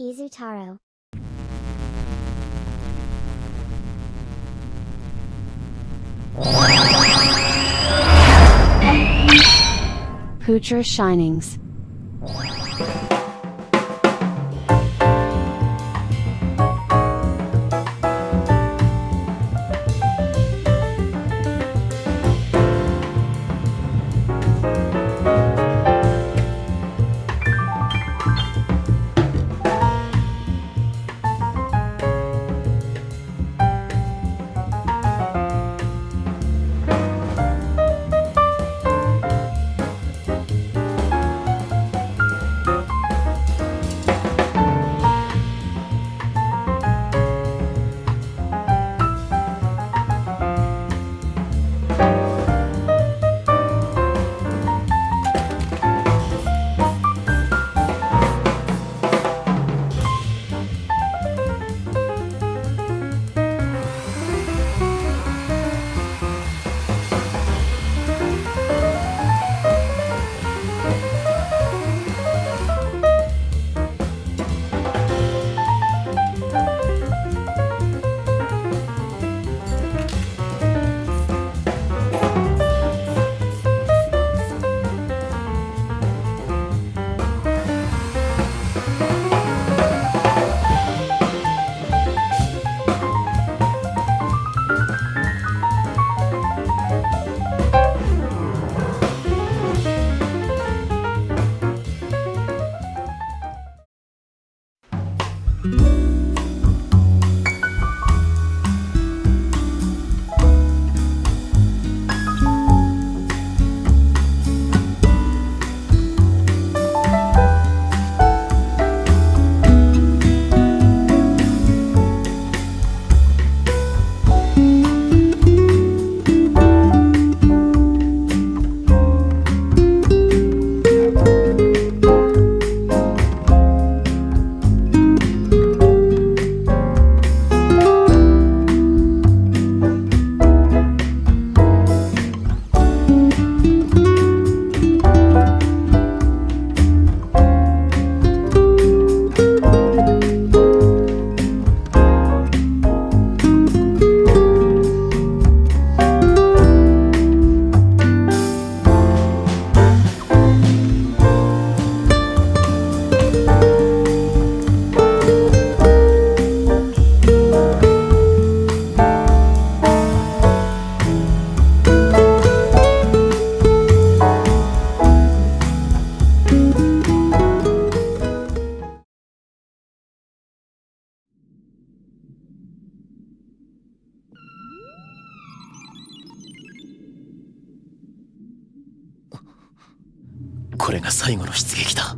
Izutaro. Poocher Shinings. これが最後の出撃だ。